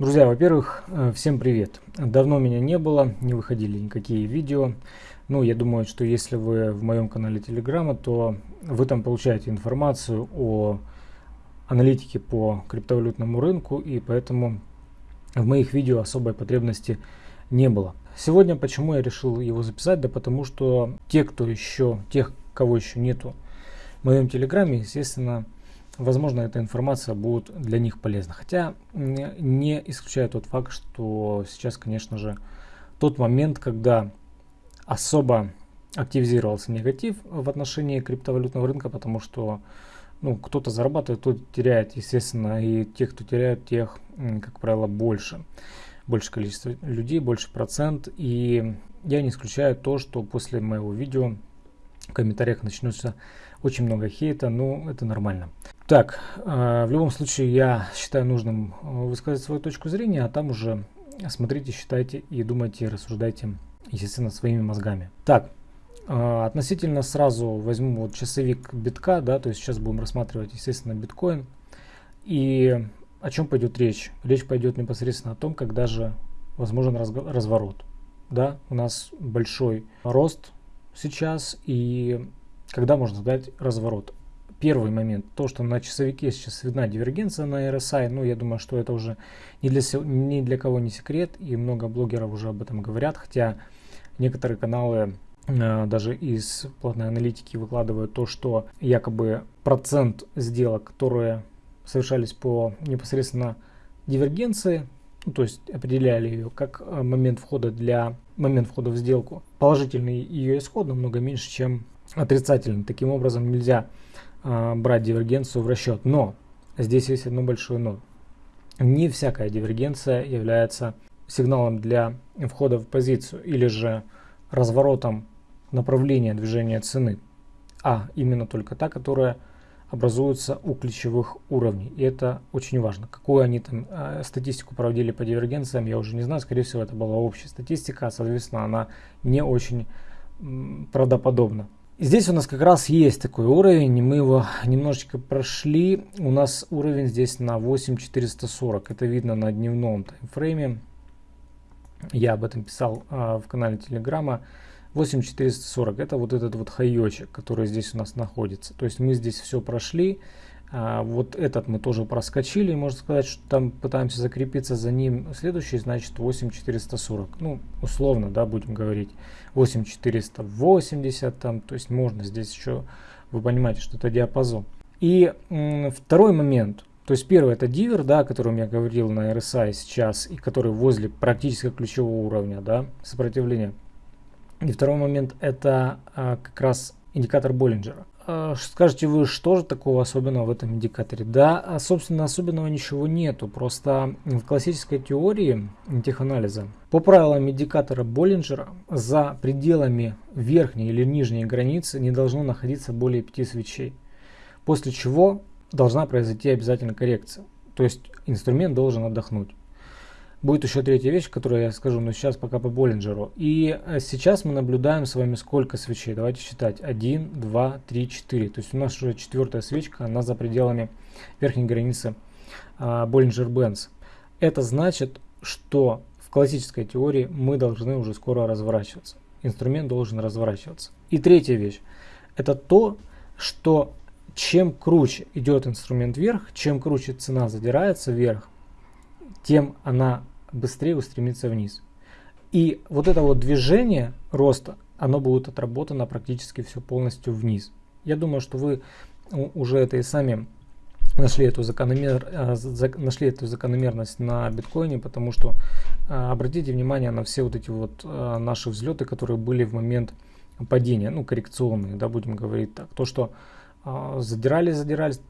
Друзья, во-первых, э, всем привет. Давно меня не было, не выходили никакие видео. Ну, я думаю, что если вы в моем канале Телеграма, то вы там получаете информацию о аналитике по криптовалютному рынку, и поэтому в моих видео особой потребности не было. Сегодня почему я решил его записать? Да потому что те, кто еще, тех, кого еще нету в моем Телеграме, естественно, возможно, эта информация будет для них полезна. Хотя не исключаю тот факт, что сейчас, конечно же, тот момент, когда особо активизировался негатив в отношении криптовалютного рынка, потому что ну, кто-то зарабатывает, кто-то теряет, естественно, и те, кто теряет, тех, как правило, больше. Больше количество людей, больше процент. И я не исключаю то, что после моего видео в комментариях начнется очень много хейта, но это нормально. Так, э, в любом случае я считаю нужным э, высказать свою точку зрения, а там уже смотрите, считайте и думайте, рассуждайте, естественно, своими мозгами. Так, э, относительно сразу возьму вот часовик битка, да, то есть сейчас будем рассматривать, естественно, биткоин. И о чем пойдет речь? Речь пойдет непосредственно о том, когда же возможен разворот. Да, у нас большой рост сейчас, и когда можно ждать разворот? Первый момент, то, что на часовике сейчас видна дивергенция на RSI, ну, я думаю, что это уже ни для, ни для кого не секрет, и много блогеров уже об этом говорят, хотя некоторые каналы э, даже из платной аналитики выкладывают то, что якобы процент сделок, которые совершались по непосредственно дивергенции, ну, то есть определяли ее как э, момент входа для момент входа в сделку, положительный ее исход намного меньше, чем отрицательный. Таким образом нельзя а, брать дивергенцию в расчет. Но здесь есть одно большое но. Не всякая дивергенция является сигналом для входа в позицию или же разворотом направления движения цены, а именно только та, которая образуется у ключевых уровней. И это очень важно. Какую они там э, статистику проводили по дивергенциям, я уже не знаю. Скорее всего, это была общая статистика, а, соответственно, она не очень правдоподобна. Здесь у нас как раз есть такой уровень, мы его немножечко прошли. У нас уровень здесь на 8440, это видно на дневном таймфрейме. Я об этом писал а, в канале Телеграма. 8440 это вот этот вот хайочек, который здесь у нас находится. То есть мы здесь все прошли. А, вот этот мы тоже проскочили, можно сказать, что там пытаемся закрепиться за ним. Следующий, значит, 8440. Ну, условно, да, будем говорить. 8480 там, то есть можно здесь еще, вы понимаете, что это диапазон. И второй момент, то есть первый это дивер, да, о котором я говорил на RSI сейчас, и который возле практически ключевого уровня, да, сопротивления. И второй момент это а, как раз индикатор Боллинджера. А, скажете вы, что же такого особенного в этом индикаторе? Да, а, собственно, особенного ничего нету. Просто в классической теории теханализа по правилам индикатора Боллинджера за пределами верхней или нижней границы не должно находиться более 5 свечей. После чего должна произойти обязательно коррекция. То есть инструмент должен отдохнуть. Будет еще третья вещь, которую я скажу, но сейчас пока по Боллинджеру. И э, сейчас мы наблюдаем с вами сколько свечей. Давайте считать. 1, 2, 3, 4. То есть у нас уже четвертая свечка, она за пределами верхней границы Боллинджер-Бенц. Это значит, что в классической теории мы должны уже скоро разворачиваться. Инструмент должен разворачиваться. И третья вещь. Это то, что чем круче идет инструмент вверх, чем круче цена задирается вверх, тем она быстрее устремится вниз. И вот это вот движение роста, оно будет отработано практически все полностью вниз. Я думаю, что вы уже это и сами нашли эту, закономер, э, нашли эту закономерность на биткоине, потому что э, обратите внимание на все вот эти вот э, наши взлеты, которые были в момент падения, ну коррекционные, да, будем говорить так. То, что задирались, задирались,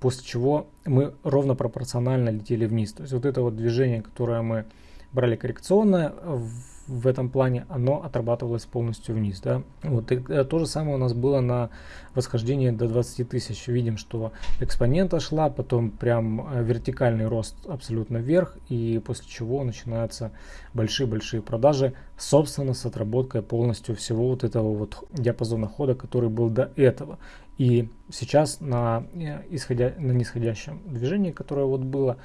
после чего мы ровно пропорционально летели вниз. То есть вот это вот движение, которое мы брали коррекционное в этом плане, оно отрабатывалось полностью вниз. Да? Вот, и э, то же самое у нас было на восхождении до 20 тысяч. Видим, что экспонента шла, потом прям э, вертикальный рост абсолютно вверх, и после чего начинаются большие-большие продажи, собственно, с отработкой полностью всего вот этого вот диапазона хода, который был до этого. И сейчас на, исходя, на нисходящем движении, которое вот было,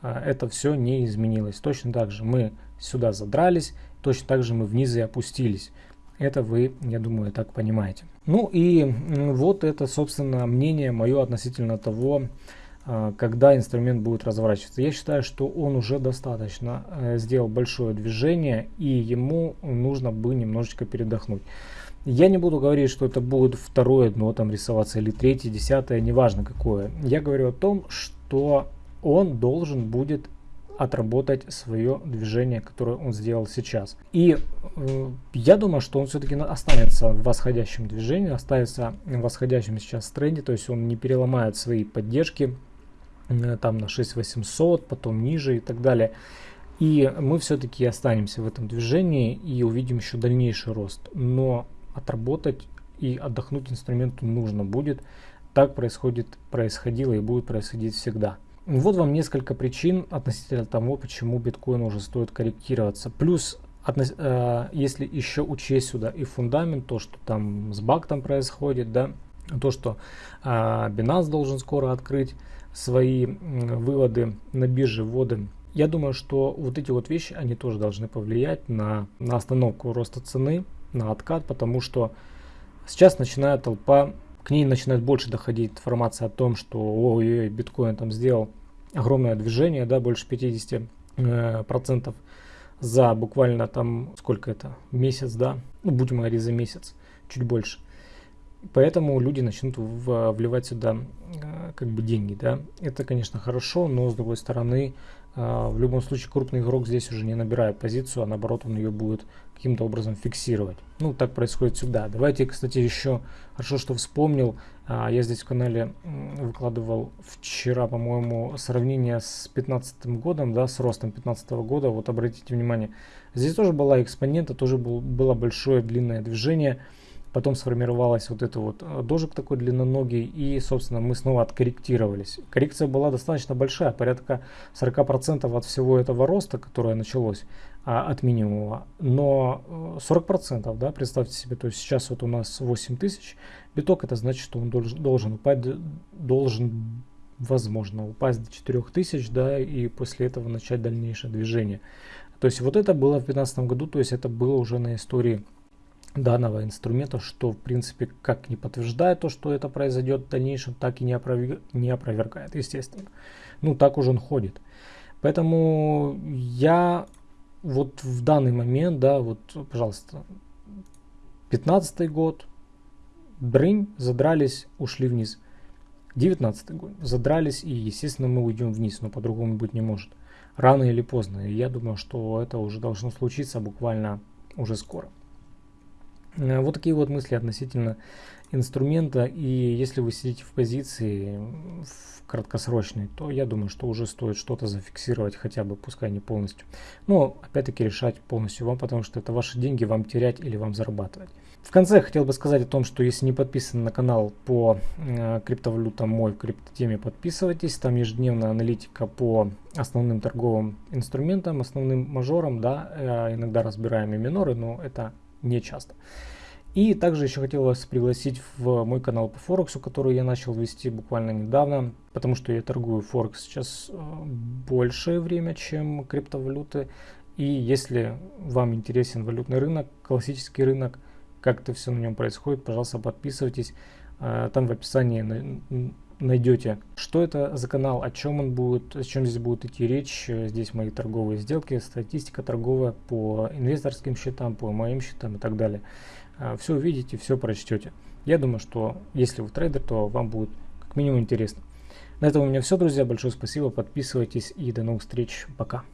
это все не изменилось. Точно так же мы сюда задрались, точно так же мы вниз и опустились. Это вы, я думаю, так понимаете. Ну и вот это, собственно, мнение мое относительно того, когда инструмент будет разворачиваться. Я считаю, что он уже достаточно э, сделал большое движение, и ему нужно бы немножечко передохнуть. Я не буду говорить, что это будет второе дно там рисоваться или третье, десятое, неважно какое. Я говорю о том, что он должен будет отработать свое движение, которое он сделал сейчас. И э, я думаю, что он все-таки останется в восходящем движении, останется в восходящем сейчас тренде, то есть он не переломает свои поддержки э, там на 6800, потом ниже и так далее. И мы все-таки останемся в этом движении и увидим еще дальнейший рост. Но отработать и отдохнуть инструменту нужно будет. Так происходит, происходило и будет происходить всегда. Вот вам несколько причин относительно того, почему биткоин уже стоит корректироваться. Плюс, э, если еще учесть сюда и фундамент, то, что там с бактом происходит, да, то, что э, Binance должен скоро открыть свои выводы на бирже, вводы. Я думаю, что вот эти вот вещи, они тоже должны повлиять на, на остановку роста цены, на откат, потому что сейчас начинает толпа к ней начинает больше доходить информация о том, что ой, биткоин там сделал огромное движение, да, больше 50 э, процентов за буквально там, сколько это, месяц, да, ну, будем говорить за месяц, чуть больше. Поэтому люди начнут в, вливать сюда э, как бы деньги, да. Это, конечно, хорошо, но с другой стороны, э, в любом случае крупный игрок здесь уже не набирает позицию, а наоборот он ее будет каким-то образом фиксировать. Ну, так происходит всегда. Давайте, кстати, еще хорошо, что вспомнил. Э, я здесь в канале выкладывал вчера, по-моему, сравнение с 2015 годом, да, с ростом 2015 года. Вот обратите внимание, здесь тоже была экспонента, тоже был, было большое длинное движение. Потом сформировалась вот это вот э, дожик такой длинноногий, и, собственно, мы снова откорректировались. Коррекция была достаточно большая, порядка 40% от всего этого роста, которое началось а, от минимума. Но 40%, э, да, представьте себе, то есть сейчас вот у нас 8 тысяч биток, это значит, что он должен, должен упасть, должен, возможно, упасть до 4 тысяч, да, и после этого начать дальнейшее движение. То есть вот это было в 2015 году, то есть это было уже на истории данного инструмента, что в принципе как не подтверждает то, что это произойдет в дальнейшем, так и не, опроверг... не опровергает, естественно. Ну, так уже он ходит. Поэтому я вот в данный момент, да, вот, пожалуйста, 15 год, брынь, задрались, ушли вниз. 19 год, задрались и, естественно, мы уйдем вниз, но по-другому быть не может. Рано или поздно. И я думаю, что это уже должно случиться буквально уже скоро. Э, вот такие вот мысли относительно инструмента. И если вы сидите в позиции в краткосрочной, то я думаю, что уже стоит что-то зафиксировать, хотя бы, пускай не полностью. Но опять-таки решать полностью вам, потому что это ваши деньги, вам терять или вам зарабатывать. В конце хотел бы сказать о том, что если не подписаны на канал по э, криптовалютам мой в криптотеме, подписывайтесь. Там ежедневная аналитика по основным торговым инструментам, основным мажорам, да, э, иногда разбираем и миноры, но это не часто. И также еще хотел вас пригласить в мой канал по Форексу, который я начал вести буквально недавно, потому что я торгую Форекс сейчас э, большее время, чем криптовалюты. И если вам интересен валютный рынок, классический рынок, как это все на нем происходит, пожалуйста, подписывайтесь. Э, там в описании найдете, что это за канал, о чем он будет, о чем здесь будет идти речь. Здесь мои торговые сделки, статистика торговая по инвесторским счетам, по моим счетам и так далее. А, все увидите, все прочтете. Я думаю, что если вы трейдер, то вам будет как минимум интересно. На этом у меня все, друзья. Большое спасибо. Подписывайтесь и до новых встреч. Пока.